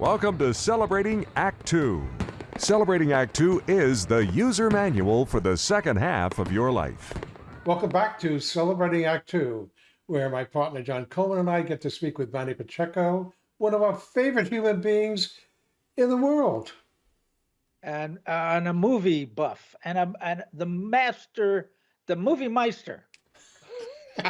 Welcome to Celebrating Act Two. Celebrating Act Two is the user manual for the second half of your life. Welcome back to Celebrating Act Two, where my partner John Coleman and I get to speak with Manny Pacheco, one of our favorite human beings in the world. and uh, and a movie buff and a, and the master, the movie meister.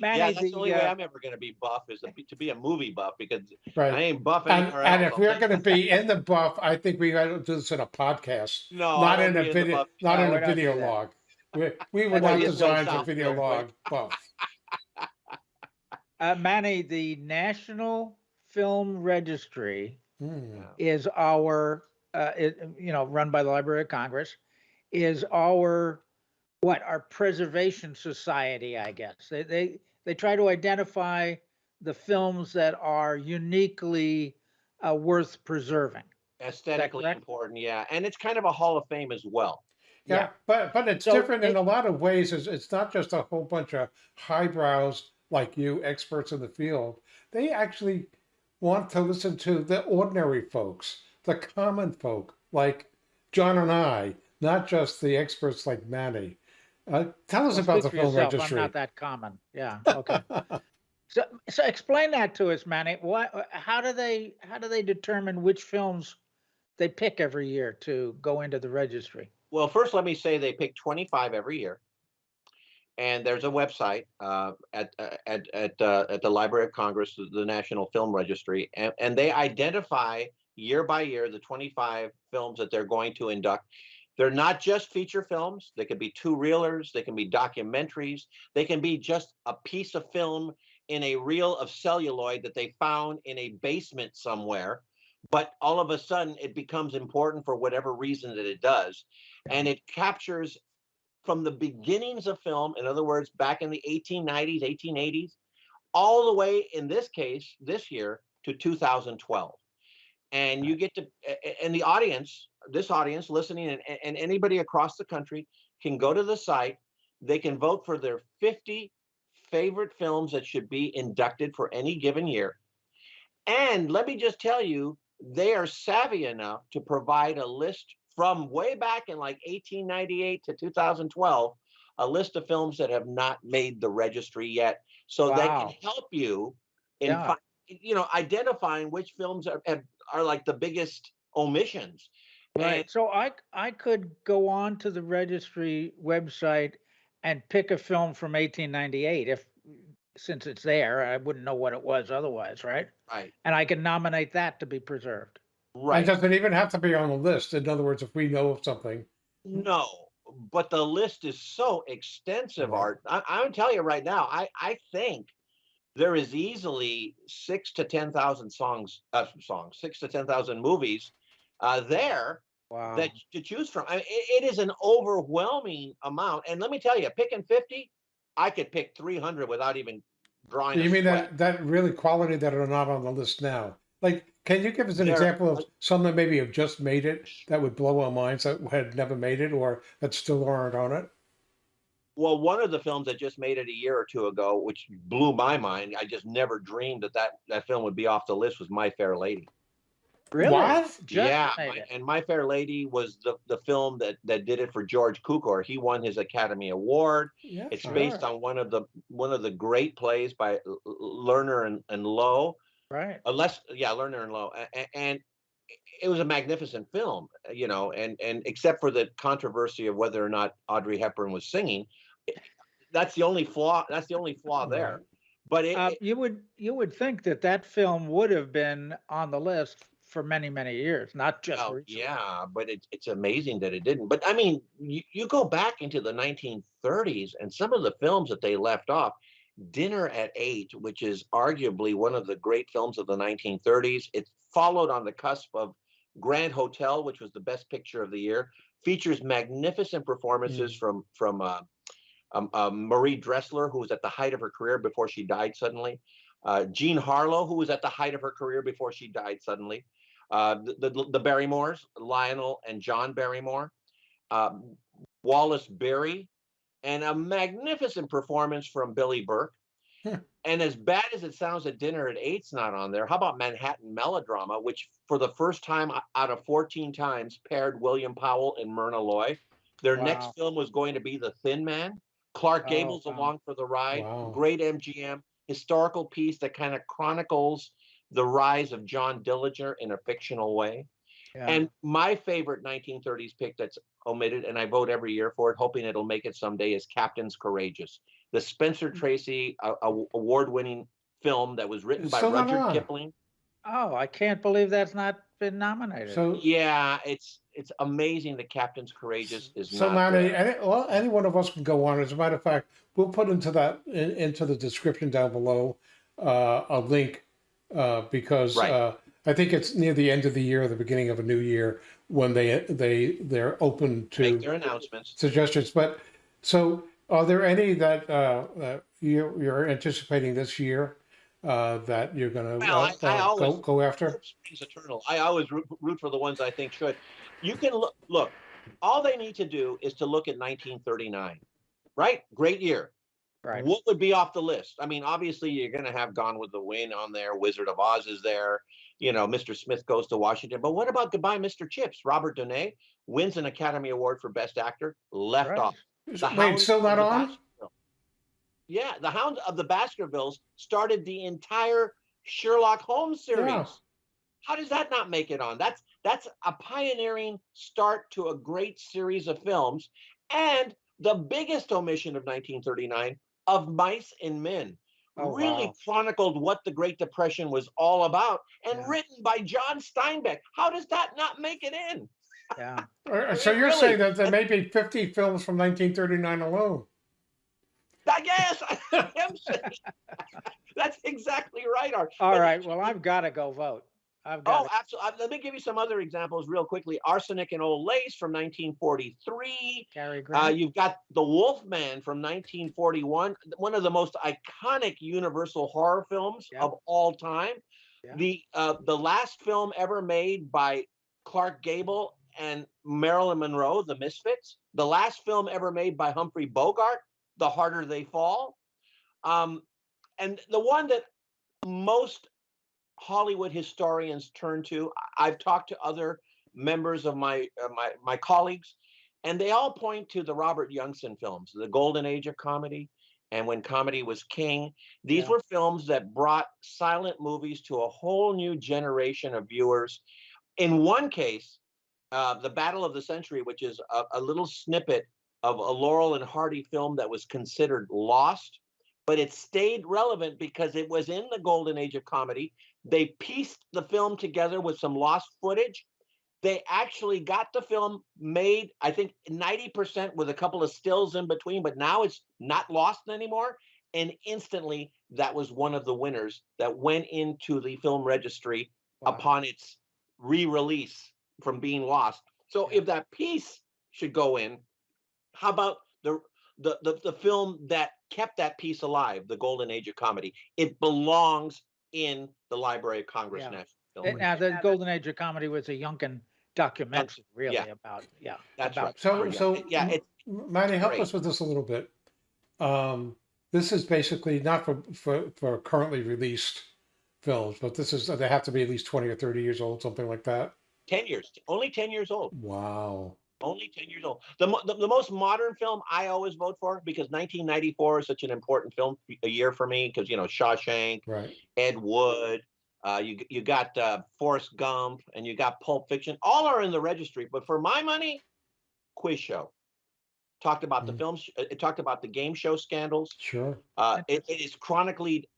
Manny, yeah, that's the, the only way uh, I'm ever going to be buff is to be, to be a movie buff because I ain't buffing. And, anywhere and if we're going to be in the buff, I think we got to do this in a podcast, no, not in a be the video, buff. not No, in a video log. We, we were Well, not you designed for video real log buff. uh, Manny, the National Film Registry Hmm. is our, uh, it, you know, run by the Library of Congress, is our what our preservation society, I guess. They they they try to identify the films that are uniquely uh, worth preserving. Aesthetically important, yeah, and it's kind of a Hall of Fame as well. Yeah, but but it's So different in a lot of ways. It's, it's not just a whole bunch of highbrows like you, experts in the field. They actually want to listen to the ordinary folks, the common folk like John and I, not just the experts like Manny. Uh, tell us Well, about the speak film yourself, registry. I'm not that common. Yeah. Okay. so, so explain that to us, Manny. What? How do they? How do they determine which films they pick every year to go into the registry? Well, first, let me say they pick 25 every year, and there's a website uh, at uh, at at uh, at the Library of Congress, the- the National Film Registry, and, and they identify year by year the 25 films that they're going to induct. They're not just feature films. They can be two reelers. They can be documentaries. They can be just a piece of film in a reel of celluloid that they found in a basement somewhere. But all of a sudden, it becomes important for whatever reason that it does and it captures from the beginnings of film in other words back in the 1890s 1880s all the way in this case this year to 2012 and you get to and the audience this audience listening and, and anybody across the country can go to the site they can vote for their 50 favorite films that should be inducted for any given year and let me just tell you, they are savvy enough to provide a list from way back in like 1898 to 2012, a list of films that have not made the registry yet. So they can help you in, Yeah. you know, identifying which films are, are like the biggest omissions. Right. And So I I could go on to the registry website and pick a film from 1898 if since it's there, I wouldn't know what it was otherwise, right? right, And I can nominate that to be preserved. right. It doesn't even have to be on the list. In other words, if we know of something, No, but the list is so extensive, Art. I, I'm telling you right now, I, I think there is easily six to 10,000 songs, uh, songs, six to 10,000 movies uh, there Wow. that to choose from. I mean, it, it is an overwhelming amount. And let me tell you, picking 50, I could pick 300 without even drawing. you a mean sweat. that that really quality that are not on the list now? Like, can you give us an There- example of some that maybe have just made it that would blow our minds that had never made it or that still aren't on it? Well, one of the films that just made it a year or two ago, which blew my mind, I just never dreamed that that, that film would be off the list, was My Fair Lady. Really? Yeah, my- and My Fair Lady was the the film that that did it for George Cukor. He won his Academy Award. Yeah, It's sure. based on one of the one of the great plays by Lerner and, and Loewe. Right. Uh, less, yeah, Lerner and Loewe, A- a- and it was a magnificent film, you know. And and except for the controversy of whether or not Audrey Hepburn was singing, that's the only flaw. That's the only flaw there. But it, Uh, you would you would think that that film would have been on the list for many many years, not just Oh, recently. yeah, but it's it's amazing that it didn't. But I mean, you, you go back into the 1930s and some of the films that they left off, Dinner at Eight, which is arguably one of the great films of the 1930s. It followed on the cusp of Grand Hotel, which was the best picture of the year, features magnificent performances from from uh, um, uh, Marie Dressler, who was at the height of her career before she died suddenly. Uh, Jean Harlow, who was at the height of her career before she died suddenly uh, the, the, the Barrymores, Lionel and John Barrymore, uh, Wallace Beery, and a magnificent performance from Billie Burke. and as bad as it sounds that Dinner at Eight's not on there, how about Manhattan Melodrama, which for the first time out of 14 times paired William Powell and Myrna Loy. Their Wow. next film was going to be The Thin Man. Clark Oh, Gable's wow. along for the ride. Wow. Great MGM historical piece that kind of chronicles the rise of John Dillinger in a fictional way. Yeah. And my favorite 1930s pick that's omitted, and I vote every year for it, hoping it'll make it someday, is Captain's Courageous, the Spencer Hmm. Tracy uh, award-winning film that was written by still not Rudyard. Kipling. Oh, I can't believe that's not been nominated. So, Yeah, it's it's amazing that Captain's Courageous is so not Manny, any, well, any one of us can go on. As a matter of fact, we'll put into that in, into the description down below uh, a link uh, because Right. uh, I think it's near the end of the year, the beginning of a new year, when they they they're open to Make their announcements. suggestions. But so, are there any that uh, you, you're anticipating this year uh, that you're going to Well, uh, uh, go go after? Eternal. I always root, root for the ones I think should. You can look. Look, all they need to do is to look at 1939. Right, great year. Right. What would be off the list? I mean, obviously, you're going to have Gone with the Wind on there. Wizard of Oz is there. You know, Mr. Smith goes to Washington. But what about Goodbye, Mr. Chips? Robert Donat wins an Academy Award for Best Actor. Left Right. off. The Wait, Hound still not on? Yeah, the Hound of the Baskervilles started the entire Sherlock Holmes series. Yeah. How does that not make it on? That's that's a pioneering start to a great series of films, and the biggest omission of 1939 of Mice and Men. Oh, really wow. chronicled what the Great Depression was all about, and Yeah. written by John Steinbeck. How does that not make it in? Yeah. Uh, So you're really, saying that there may be 50 films from 1939 alone? I guess I am saying that's exactly right, Art. All But right. Well, I've got to go vote. I've got. Oh, absolutely. Let me give you some other examples real quickly. Arsenic and Old Lace from 1943. Cary Grant. Uh, you've got The Wolfman from 1941, one of the most iconic Universal horror films Yeah. of all time. Yeah. The uh, the last film ever made by Clark Gable and Marilyn Monroe, The Misfits. The last film ever made by Humphrey Bogart, The Harder They Fall. Um, and the one that most Hollywood historians turn to. I've talked to other members of my uh, my my colleagues, and they all point to the Robert Youngson films, the golden age of comedy, and when comedy was king. These Yeah. were films that brought silent movies to a whole new generation of viewers. In one case, uh, the Battle of the Century, which is a, a little snippet of a Laurel and Hardy film that was considered lost, but it stayed relevant because it was in the golden age of comedy. They pieced the film together with some lost footage. They actually got the film made, I think 90% with a couple of stills in between, but now it's not lost anymore. And instantly, that was one of the winners that went into the film registry Wow. upon its re-release from being lost. So if that piece should go in, how about the the the, the film that kept that piece alive, the golden age of comedy? It belongs in the Library of Congress Yeah. National Film. Now, the golden age of comedy was a Youngson documentary, really yeah. about yeah. That's about right. So, Yeah, so yeah, it's Manny, help great. us with this a little bit. Um, this is basically not for, for, for currently released films, but this is they have to be at least 20 or 30 years old, something like that. 10 years, only 10 years old. Wow. Only 10 years old. The, the, the most modern film I always vote for because 1994 is such an important film a year for me because, you know, Shawshank, Right. Ed Wood, uh, you, you got uh, Forrest Gump, and you got Pulp Fiction. All are in the registry. But for my money, Quiz Show. Talked about the Mhm. films, it talked about the game show scandals. Sure. Uh, it, it is chronically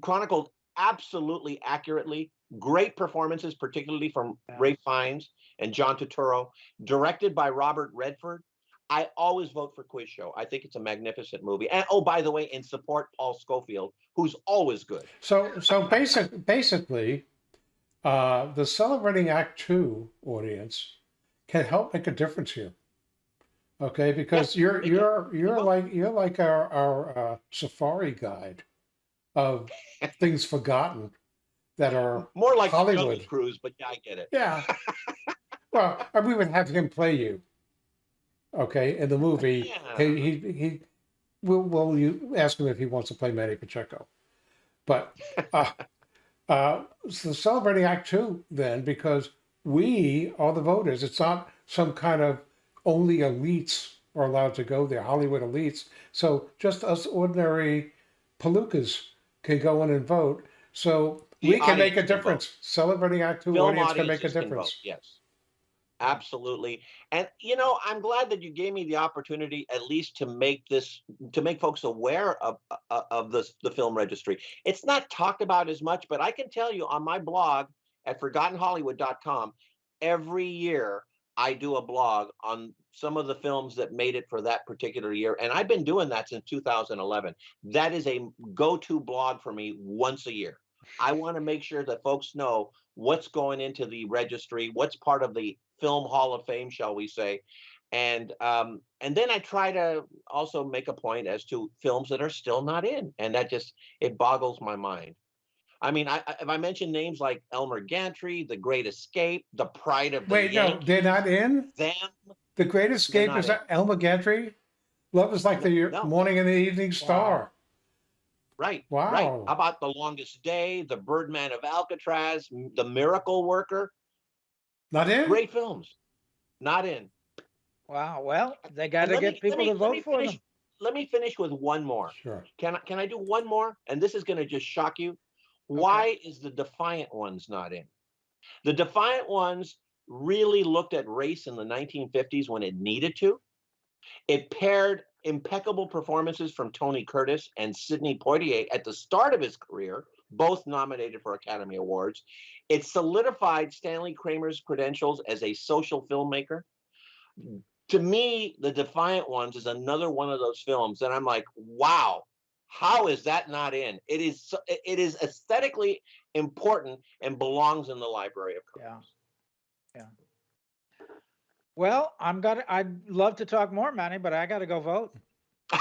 chronicled absolutely accurately. Great performances, particularly from Yeah. Ralph Fiennes and John Turturro. Directed by Robert Redford. I always vote for Quiz Show. I think it's a magnificent movie. And oh, by the way, and support Paul Scofield, who's always good. So, so basic, basically, uh, the celebrating Act Two audience can help make a difference here. Okay, because you're you're you're will. like you're like our our uh, safari guide of things forgotten that are More like Hollywood. Hollywood Cruise, but yeah, I get it. yeah. well, we would have him play you. Okay, in the movie, Yeah. he he he we'll, we'll you ask him if he wants to play Manny Pacheco. But uh, uh, so celebrating Act Two then, because we are the voters. It's not some kind of only elites are allowed to go there, Hollywood elites. So just us ordinary palookas can go in and vote. So The we can make a can vote. difference. Celebrating Act Two Film audience can make a can vote, difference. Yes. Absolutely. And you know, I'm glad that you gave me the opportunity at least to make this to make folks aware of of, of this the film registry. It's not talked about as much, but I can tell you on my blog at forgottenhollywood.com every year I do a blog on some of the films that made it for that particular year and I've been doing that since 2011. That is a go-to blog for me once a year. I want to make sure that folks know what's going into the registry, what's part of the Film Hall of Fame, shall we say, and um, and then I try to also make a point as to films that are still not in, and that just it boggles my mind. I mean, I, I- if I mention names like Elmer Gantry, The Great Escape, The Pride of the Wait, no, Yankees, they're not in. them, The Great Escape is in. Elmer Gantry. Love is like the No. morning and the evening star. right? Right. Wow. How about The Longest Day, The Birdman of Alcatraz, The Miracle Worker? Not in. Great films, not in. Wow. Well, they got to get me- people me- to vote for finish- them. Let me finish with one more. Sure. Can I, can I do one more? And this is going to just shock you. Why is the Defiant Ones not in? The Defiant Ones really looked at race in the 1950s when it needed to. It paired impeccable performances from Tony Curtis and Sidney Poitier at the start of his career, both nominated for Academy Awards. It solidified Stanley Kramer's credentials as a social filmmaker. To me, The Defiant Ones is another one of those films that I'm like, wow, how is that not in? It is it- is aesthetically important and belongs in the Library of Yeah. Yeah. Well, I'm gonna, I'd love to talk more, Manny, but I got to go vote.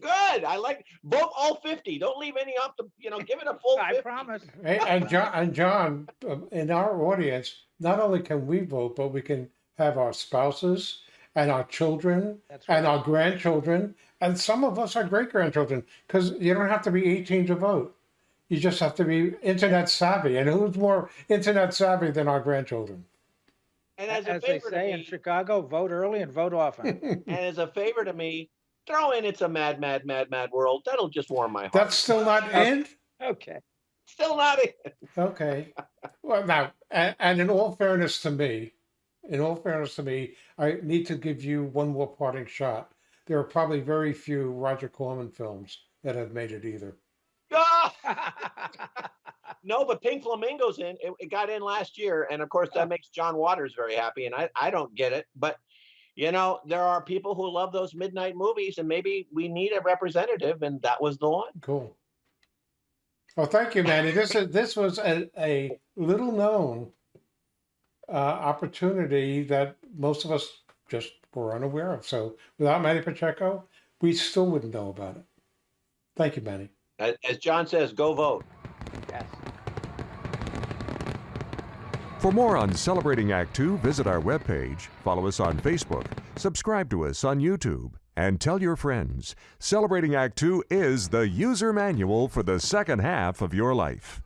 Good. I like vote all 50. Don't leave any off the, you know, give it a full I 50. promise. Hey, and John, and John, um, in our audience, not only can we vote, but we can have our spouses and our children That's and our grandchildren, and some of us are great grandchildren, because you don't have to be 18 to vote. You just have to be internet savvy, and who's more internet savvy than our grandchildren? And as a As they favor to say in me, Chicago, vote early and vote often. and as a favor to me, throw in it's a mad, mad, mad, mad world. That'll just warm my heart. That's still not in. Okay. still not in. Okay. Well, now, and, and in all fairness to me, in all fairness to me, I need to give you one more parting shot. There are probably very few Roger Corman films that have made it either. No, but Pink Flamingo's in. It, it got in last year, and of course that makes John Waters very happy. And I, I don't get it, but you know there are people who love those midnight movies, and maybe we need a representative, and that was the one. Cool. Well, thank you, Manny. This is this was a, a little known uh, opportunity that most of us just were unaware of. So without Manny Pacheco, we still wouldn't know about it. Thank you, Manny. As, as John says, go vote. Yes. For more on Celebrating Act Two, visit our webpage, follow us on Facebook, subscribe to us on YouTube, and tell your friends. Celebrating Act Two is the user manual for the second half of your life.